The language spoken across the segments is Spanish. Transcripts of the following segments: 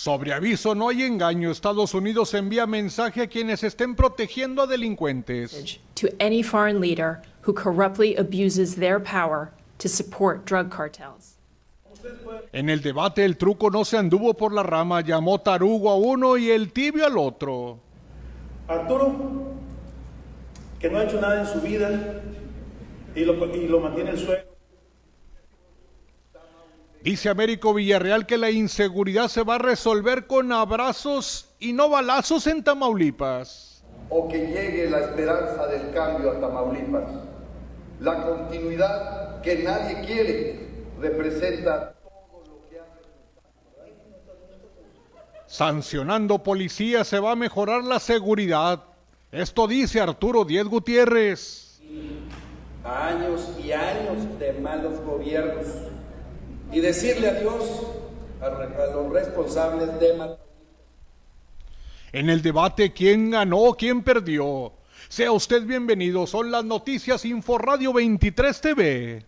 Sobre aviso no hay engaño. Estados Unidos envía mensaje a quienes estén protegiendo a delincuentes. to any foreign leader who corruptly abuses their power to support drug cartels. En el debate el truco no se anduvo por la rama, llamó tarugo a uno y el tibio al otro. Arturo, que no ha hecho nada en su vida y lo, y lo mantiene el suelo. Dice Américo Villarreal que la inseguridad se va a resolver con abrazos y no balazos en Tamaulipas. o que llegue la esperanza del cambio a Tamaulipas. La continuidad que nadie quiere representa todo lo que ha Sancionando policías se va a mejorar la seguridad. Esto dice Arturo Diez Gutiérrez. años y años de malos gobiernos y decirle adiós a, los responsables de. En el debate, ¿quién ganó, quién perdió? Sea usted bienvenido, son las noticias Info Radio 23 TV.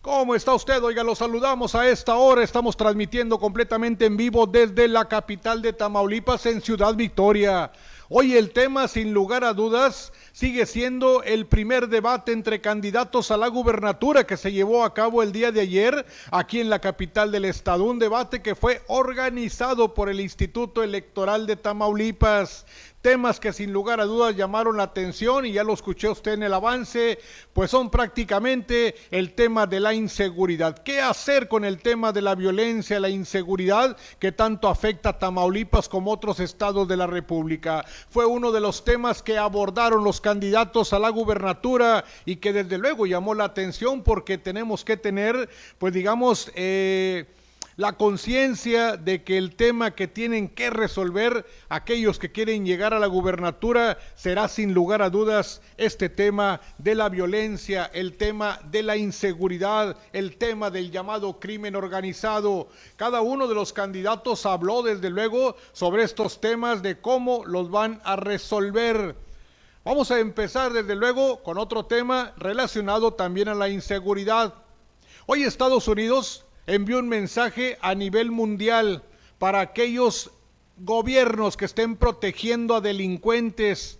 ¿Cómo está usted? Oiga, lo saludamos a esta hora. Estamos transmitiendo completamente en vivo desde la capital de Tamaulipas en Ciudad Victoria. Hoy el tema, sin lugar a dudas, sigue siendo el primer debate entre candidatos a la gubernatura que se llevó a cabo el día de ayer aquí en la capital del estado. Un debate que fue organizado por el Instituto Electoral de Tamaulipas temas que sin lugar a dudas llamaron la atención y ya lo escuché usted en el avance, pues son prácticamente el tema de la inseguridad. ¿Qué hacer con el tema de la violencia, la inseguridad que tanto afecta a Tamaulipas como otros estados de la República? Fue uno de los temas que abordaron los candidatos a la gubernatura y que desde luego llamó la atención porque tenemos que tener, pues digamos, eh, la conciencia de que el tema que tienen que resolver aquellos que quieren llegar a la gubernatura será sin lugar a dudas este tema de la violencia, el tema de la inseguridad, el tema del llamado crimen organizado. Cada uno de los candidatos habló desde luego sobre estos temas de cómo los van a resolver. Vamos a empezar desde luego con otro tema relacionado también a la inseguridad. Hoy Estados Unidos envió un mensaje a nivel mundial para aquellos gobiernos que estén protegiendo a delincuentes.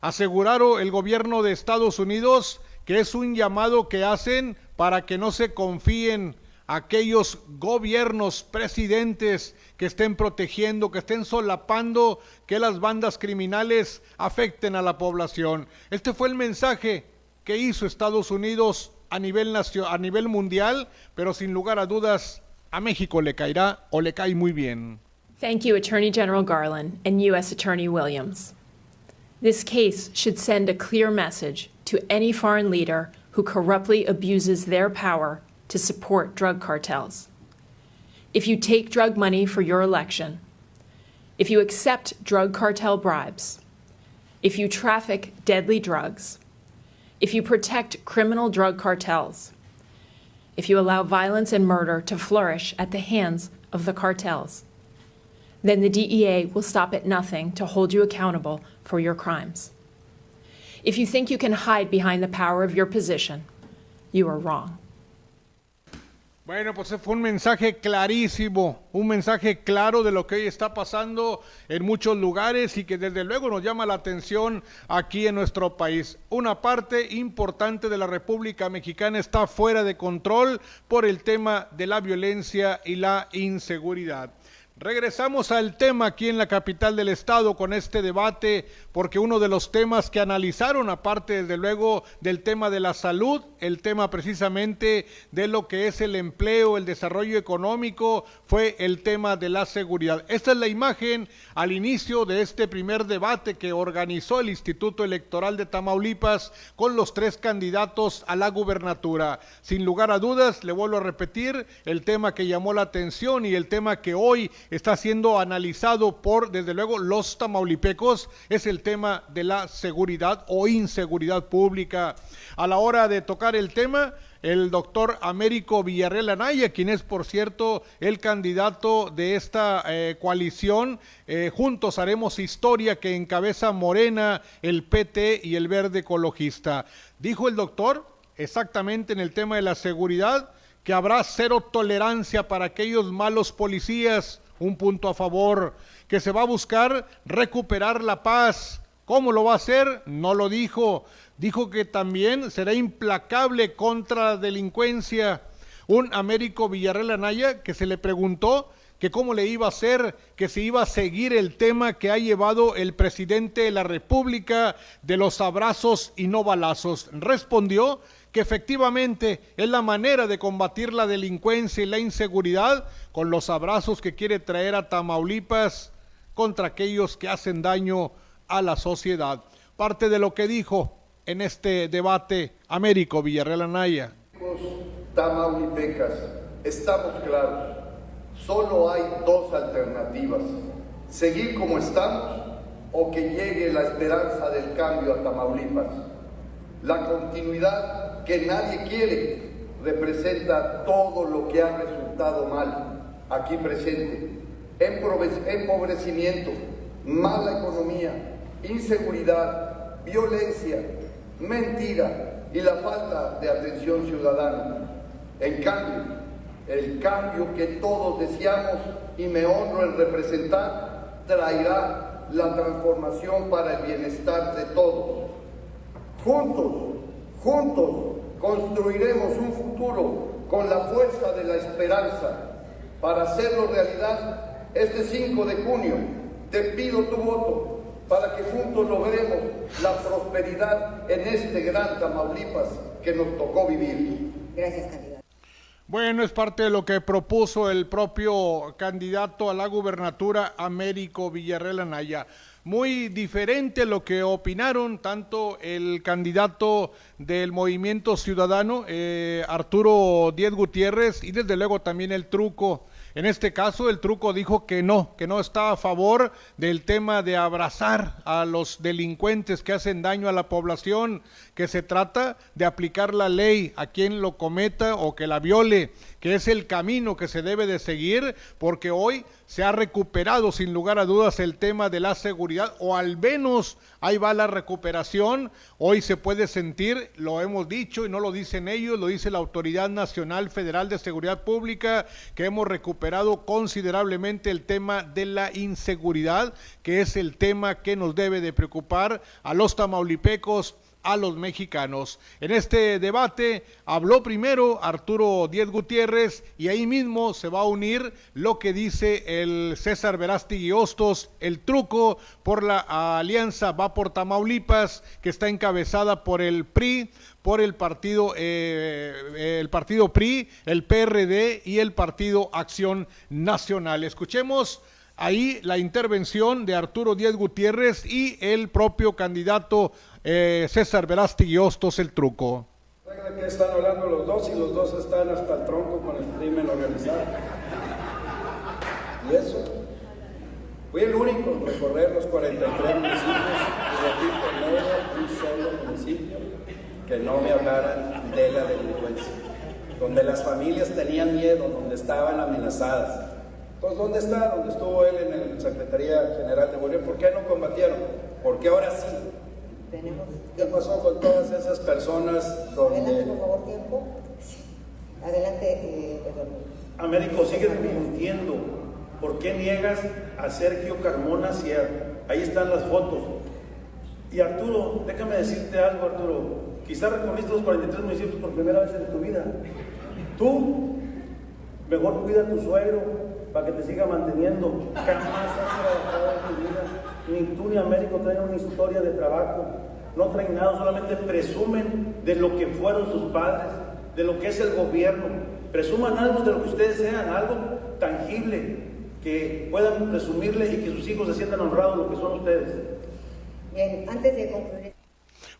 Aseguraron el gobierno de Estados Unidos que es un llamado que hacen para que no se confíen aquellos gobiernos, presidentes que estén protegiendo, que estén solapando que las bandas criminales afecten a la población. Este fue el mensaje que hizo Estados Unidos a nivel, nacio- a nivel mundial, pero sin lugar a dudas a México le caerá o le cae muy bien. Thank you, Attorney General Garland and U.S. Attorney Williams. This case should send a clear message to any foreign leader who corruptly abuses their power to support drug cartels. If you take drug money for your election, if you accept drug cartel bribes, if you traffic deadly drugs, if you protect criminal drug cartels, if you allow violence and murder to flourish at the hands of the cartels, then the DEA will stop at nothing to hold you accountable for your crimes. If you think you can hide behind the power of your position, you are wrong. Bueno, pues fue un mensaje clarísimo, un mensaje claro de lo que hoy está pasando en muchos lugares y que desde luego nos llama la atención aquí en nuestro país. Una parte importante de la República Mexicana está fuera de control por el tema de la violencia y la inseguridad. Regresamos al tema aquí en la capital del estado con este debate, porque uno de los temas que analizaron, aparte desde luego del tema de la salud, el tema precisamente de lo que es el empleo, el desarrollo económico, fue el tema de la seguridad. Esta es la imagen al inicio de este primer debate que organizó el Instituto Electoral de Tamaulipas con los tres candidatos a la gubernatura. Sin lugar a dudas, le vuelvo a repetir, el tema que llamó la atención y el tema que hoy está siendo analizado por, desde luego, los tamaulipecos, es el tema de la seguridad o inseguridad pública. A la hora de tocar el tema, el doctor Américo Villarreal Anaya, quien es, por cierto, el candidato de esta eh, coalición. Eh, juntos haremos historia que encabeza Morena, el PT y el Verde Ecologista. Dijo el doctor, exactamente en el tema de la seguridad, que habrá cero tolerancia para aquellos malos policías, un punto a favor, que se va a buscar recuperar la paz. ¿Cómo lo va a hacer? No lo dijo. Dijo que también será implacable contra la delincuencia. Un Américo Villarreal Anaya que se le preguntó que cómo le iba a hacer, que se iba a seguir el tema que ha llevado el presidente de la República de los abrazos y no balazos. Respondió que efectivamente es la manera de combatir la delincuencia y la inseguridad con los abrazos que quiere traer a Tamaulipas contra aquellos que hacen daño a la sociedad. Parte de lo que dijo en este debate Américo Villarreal Anaya. Tamaulipecas, estamos claros, solo hay dos alternativas, seguir como estamos o que llegue la esperanza del cambio a Tamaulipas. La continuidad que nadie quiere representa todo lo que ha resultado mal aquí presente. Empobrecimiento, mala economía, inseguridad, violencia, mentira y la falta de atención ciudadana. En cambio, el cambio que todos deseamos y me honro en representar traerá la transformación para el bienestar de todos. Juntos, juntos construiremos un futuro con la fuerza de la esperanza. Para hacerlo realidad, este 5 de junio te pido tu voto para que juntos logremos la prosperidad en este gran Tamaulipas que nos tocó vivir. Gracias. Bueno, es parte de lo que propuso el propio candidato a la gubernatura, Américo Villarreal Anaya muy diferente lo que opinaron tanto el candidato del Movimiento Ciudadano, eh, Arturo Diez Gutiérrez, y desde luego también el truco. En este caso, el truco dijo que no, que no está a favor del tema de abrazar a los delincuentes que hacen daño a la población, que se trata de aplicar la ley a quien lo cometa o que la viole, que es el camino que se debe de seguir, porque hoy se ha recuperado sin lugar a dudas el tema de la seguridad, o al menos ahí va la recuperación. Hoy se puede sentir, lo hemos dicho y no lo dicen ellos, lo dice la Autoridad Nacional Federal de Seguridad Pública, que hemos recuperado considerablemente el tema de la inseguridad, que es el tema que nos debe de preocupar a los tamaulipecos a los mexicanos. En este debate habló primero Arturo Diez Gutiérrez y ahí mismo se va a unir lo que dice el César Verástegui Hostos, el truco por la alianza va por Tamaulipas, que está encabezada por el PRI, por el partido, eh, el partido PRI, el PRD y el partido Acción Nacional. Escuchemos ahí la intervención de Arturo Díaz Gutiérrez y el propio candidato eh, César Verástegui Hostos el truco. que están hablando los dos y los dos están hasta el tronco con el crimen organizado. Y eso. Fui el único en recorrer los 43 municipios y no era un solo municipio que no me hablaran de la delincuencia, donde las familias tenían miedo, donde estaban amenazadas. Entonces, ¿dónde está? ¿Dónde estuvo él en la Secretaría General de Gobierno? ¿Por qué no combatieron? Porque ahora sí ¿Qué pasó con todas esas personas donde... Adelante, por favor, tiempo. Adelante, eh, Américo, sigues mintiendo. ¿Por qué niegas a Sergio Carmona si ahí están las fotos? Y Arturo, déjame decirte algo, Arturo. Quizás recorriste los 43 municipios por primera vez en tu vida. Tú, mejor cuida a tu suegro para que te siga manteniendo. Jamás has trabajado en tu vida ni tú ni Américo traen una historia de trabajo, no traen nada, solamente presumen de lo que fueron sus padres, de lo que es el gobierno. Presuman algo de lo que ustedes sean, algo tangible, que puedan presumirle y que sus hijos se sientan honrados lo que son ustedes. Bien, antes de concluir.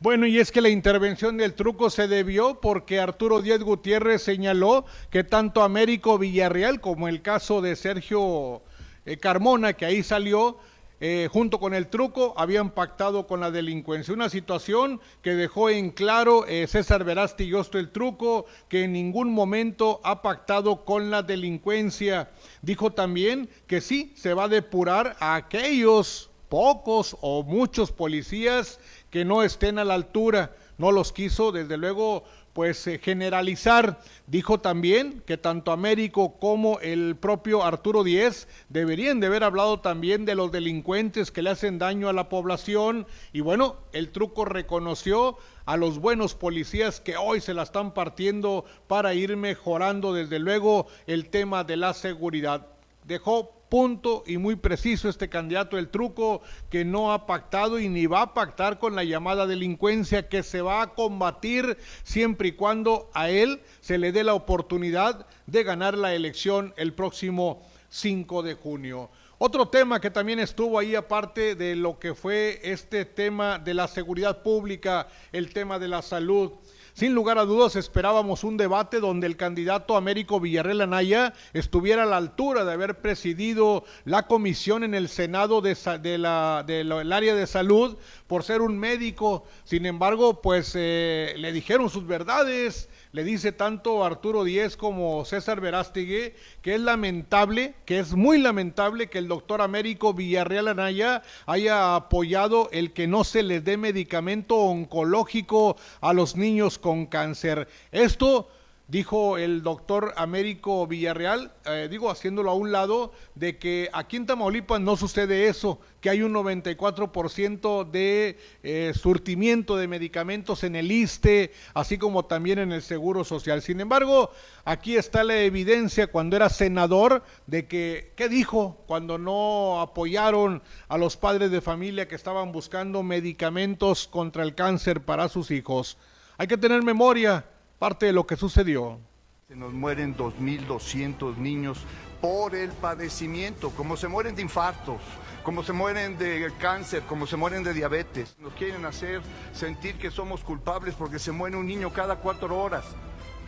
Bueno, y es que la intervención del truco se debió porque Arturo Díaz Gutiérrez señaló que tanto Américo Villarreal como el caso de Sergio eh, Carmona, que ahí salió, eh, junto con el truco, habían pactado con la delincuencia. Una situación que dejó en claro eh, César Verasti y Osto el truco, que en ningún momento ha pactado con la delincuencia. Dijo también que sí, se va a depurar a aquellos pocos o muchos policías que no estén a la altura no los quiso desde luego pues eh, generalizar. Dijo también que tanto Américo como el propio Arturo Díez deberían de haber hablado también de los delincuentes que le hacen daño a la población y bueno, el truco reconoció a los buenos policías que hoy se la están partiendo para ir mejorando desde luego el tema de la seguridad. Dejó punto y muy preciso este candidato el truco que no ha pactado y ni va a pactar con la llamada delincuencia que se va a combatir siempre y cuando a él se le dé la oportunidad de ganar la elección el próximo 5 de junio. Otro tema que también estuvo ahí, aparte de lo que fue este tema de la seguridad pública, el tema de la salud, sin lugar a dudas esperábamos un debate donde el candidato Américo Villarreal Anaya estuviera a la altura de haber presidido la comisión en el Senado de, la, del área de salud por ser un médico. Sin embargo, pues eh, le dijeron sus verdades, le dice tanto Arturo Díez como César Verástegui que es lamentable, que es muy lamentable que el doctor Américo Villarreal Anaya haya apoyado el que no se les dé medicamento oncológico a los niños con cáncer. Esto dijo el doctor Américo Villarreal, eh, digo haciéndolo a un lado, de que aquí en Tamaulipas no sucede eso, que hay un 94% de eh, surtimiento de medicamentos en el ISTE, así como también en el Seguro Social. Sin embargo, aquí está la evidencia cuando era senador de que, ¿qué dijo? Cuando no apoyaron a los padres de familia que estaban buscando medicamentos contra el cáncer para sus hijos. Hay que tener memoria parte de lo que sucedió. Se nos mueren 2.200 niños por el padecimiento, como se mueren de infartos, como se mueren de cáncer, como se mueren de diabetes. Nos quieren hacer sentir que somos culpables porque se muere un niño cada cuatro horas.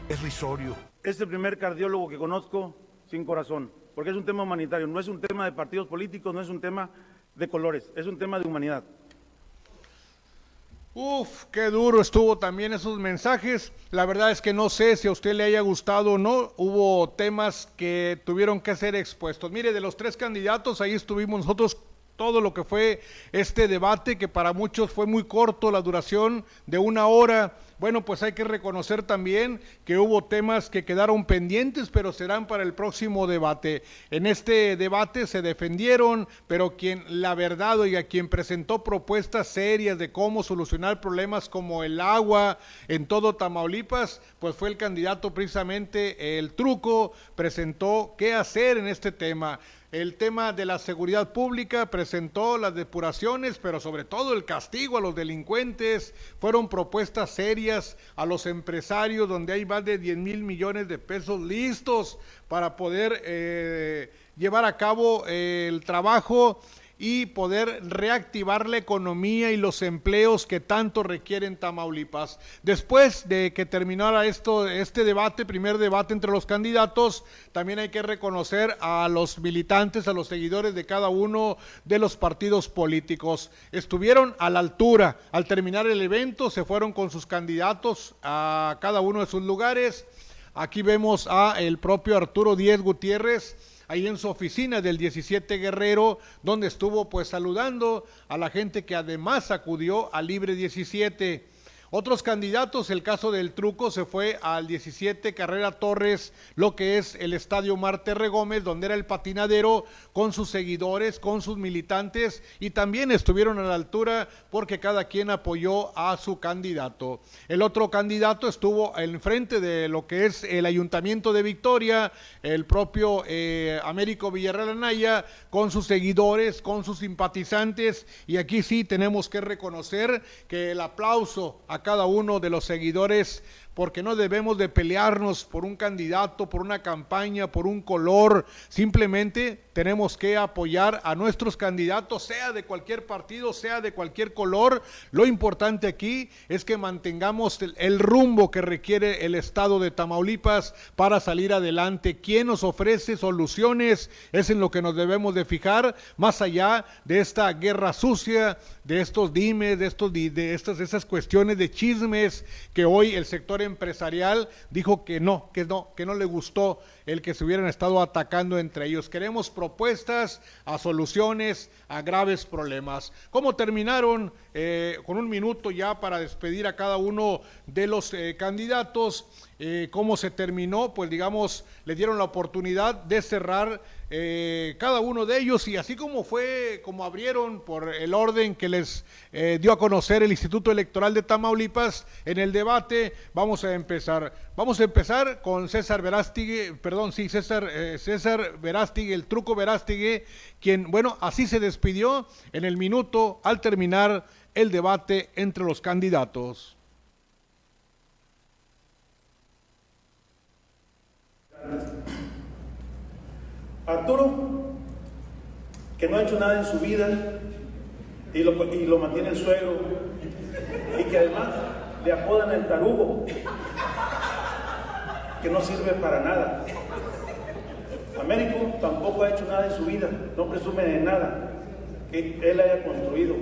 Es risorio. Es el primer cardiólogo que conozco sin corazón, porque es un tema humanitario, no es un tema de partidos políticos, no es un tema de colores, es un tema de humanidad. Uf, qué duro estuvo también esos mensajes. La verdad es que no sé si a usted le haya gustado o no. Hubo temas que tuvieron que ser expuestos. Mire, de los tres candidatos, ahí estuvimos nosotros todo lo que fue este debate, que para muchos fue muy corto, la duración de una hora bueno, pues hay que reconocer también que hubo temas que quedaron pendientes, pero serán para el próximo debate. En este debate se defendieron, pero quien, la verdad, oiga, quien presentó propuestas serias de cómo solucionar problemas como el agua en todo Tamaulipas, pues fue el candidato precisamente el truco, presentó qué hacer en este tema el tema de la seguridad pública, presentó las depuraciones, pero sobre todo el castigo a los delincuentes, fueron propuestas serias a los empresarios, donde hay más de 10 mil millones de pesos listos para poder eh, llevar a cabo eh, el trabajo y poder reactivar la economía y los empleos que tanto requieren Tamaulipas. Después de que terminara esto, este debate, primer debate entre los candidatos, también hay que reconocer a los militantes, a los seguidores de cada uno de los partidos políticos. Estuvieron a la altura. Al terminar el evento, se fueron con sus candidatos a cada uno de sus lugares. Aquí vemos a el propio Arturo Díez Gutiérrez ahí en su oficina del 17 Guerrero, donde estuvo pues saludando a la gente que además acudió a Libre 17. Otros candidatos, el caso del truco, se fue al 17 Carrera Torres, lo que es el Estadio Marte Gómez, donde era el patinadero, con sus seguidores, con sus militantes, y también estuvieron a la altura porque cada quien apoyó a su candidato. El otro candidato estuvo enfrente de lo que es el Ayuntamiento de Victoria, el propio eh, Américo Villarreal Anaya, con sus seguidores, con sus simpatizantes, y aquí sí tenemos que reconocer que el aplauso a cada uno de los seguidores porque no debemos de pelearnos por un candidato, por una campaña, por un color. Simplemente tenemos que apoyar a nuestros candidatos, sea de cualquier partido, sea de cualquier color. Lo importante aquí es que mantengamos el, rumbo que requiere el estado de Tamaulipas para salir adelante. ¿Quién nos ofrece soluciones? Es en lo que nos debemos de fijar, más allá de esta guerra sucia, de estos dimes, de, estos, de estas, esas cuestiones de chismes que hoy el sector empresarial dijo que no, que no, que no le gustó el que se hubieran estado atacando entre ellos. Queremos propuestas a soluciones a graves problemas. ¿Cómo terminaron? Eh, con un minuto ya para despedir a cada uno de los eh, candidatos. Eh, ¿Cómo se terminó? Pues digamos, le dieron la oportunidad de cerrar cada uno de ellos y así como fue, como abrieron por el orden que les dio a conocer el Instituto Electoral de Tamaulipas en el debate, vamos a empezar. Vamos a empezar con César Verástigui, perdón, sí, César, eh, César Verástigui, el truco Verástigui, quien, bueno, así se despidió en el minuto al terminar el debate entre los candidatos. Arturo, que no ha hecho nada en su vida y lo, y lo mantiene el suegro, y que además le apodan el tarugo, que no sirve para nada. Américo tampoco ha hecho nada en su vida, no presume de nada que él haya construido.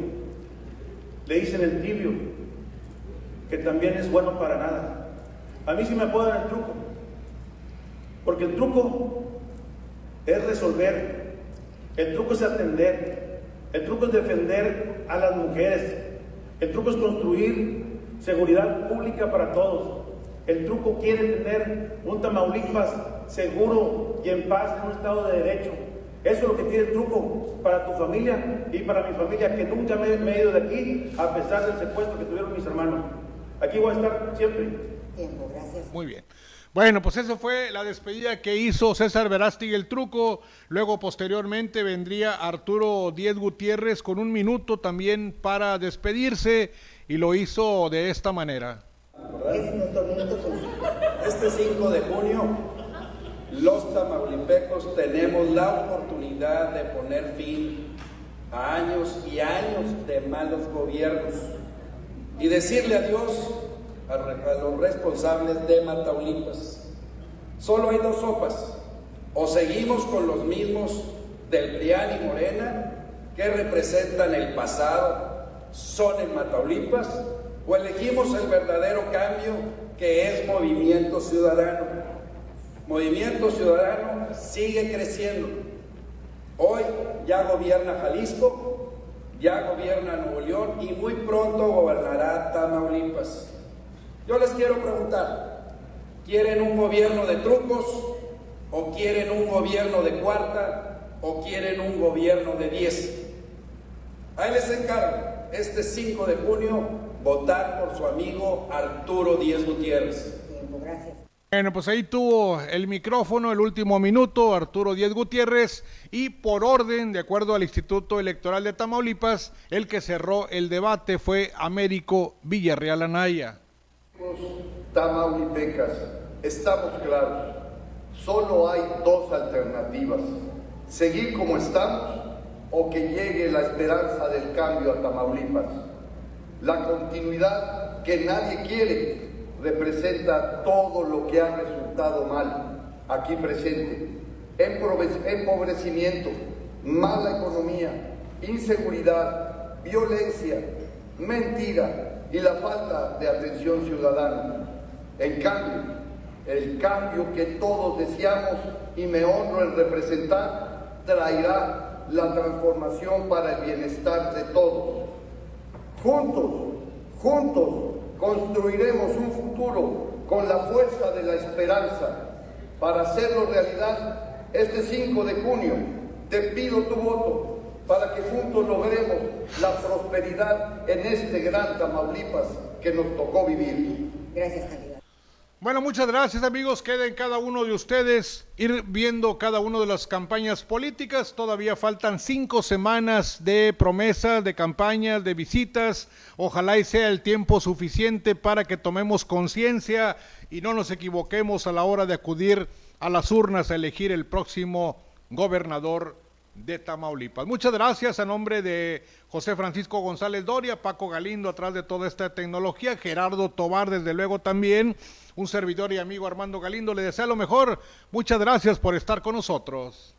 Le dicen el tibio, que también es bueno para nada. A mí sí me apodan el truco, porque el truco es resolver, el truco es atender, el truco es defender a las mujeres, el truco es construir seguridad pública para todos. El truco quiere tener un Tamaulipas seguro y en paz en un estado de derecho. Eso es lo que tiene el truco para tu familia y para mi familia, que nunca me, me he ido de aquí a pesar del secuestro que tuvieron mis hermanos. Aquí voy a estar siempre. Tiempo, gracias. Muy bien. Bueno, pues eso fue la despedida que hizo César Verástig el truco. Luego, posteriormente, vendría Arturo Diez Gutiérrez con un minuto también para despedirse y lo hizo de esta manera. Es nuestro minuto final. Este 5 de junio, los tamaulipecos tenemos la oportunidad de poner fin a años y años de malos gobiernos y decirle adiós a, a los responsables de Mataulipas. Solo hay dos sopas. O seguimos con los mismos del PRIAN y Morena, que representan el pasado, son en Mataulipas, o elegimos el verdadero cambio, que es Movimiento Ciudadano. Movimiento Ciudadano sigue creciendo. Hoy ya gobierna Jalisco, ya gobierna Nuevo León y muy pronto gobernará Tamaulipas. Yo les quiero preguntar, ¿quieren un gobierno de trucos o quieren un gobierno de cuarta o quieren un gobierno de diez? Ahí les encargo, este 5 de junio, votar por su amigo Arturo Díez Gutiérrez. Bueno, pues ahí tuvo el micrófono el último minuto Arturo Díez Gutiérrez y por orden, de acuerdo al Instituto Electoral de Tamaulipas, el que cerró el debate fue Américo Villarreal Anaya. Tamaulipecas, estamos claros. Solo hay dos alternativas. Seguir como estamos o que llegue la esperanza del cambio a Tamaulipas. La continuidad que nadie quiere representa todo lo que ha resultado mal aquí presente. Empobrecimiento, mala economía, inseguridad, violencia, mentira y la falta de atención ciudadana. En cambio, el cambio que todos deseamos y me honro en representar traerá la transformación para el bienestar de todos. Juntos, juntos construiremos un futuro con la fuerza de la esperanza. Para hacerlo realidad, este 5 de junio te pido tu voto para que juntos logremos la prosperidad en este gran Tamaulipas que nos tocó vivir. Gracias, candidato. Bueno, muchas gracias amigos. Queden cada uno de ustedes ir viendo cada una de las campañas políticas. Todavía faltan cinco semanas de promesas, de campañas, de visitas. Ojalá y sea el tiempo suficiente para que tomemos conciencia y no nos equivoquemos a la hora de acudir a las urnas a elegir el próximo gobernador de Tamaulipas. Muchas gracias a nombre de José Francisco González Doria, Paco Galindo atrás de toda esta tecnología, Gerardo Tobar desde luego también, un servidor y amigo Armando Galindo le desea lo mejor. Muchas gracias por estar con nosotros.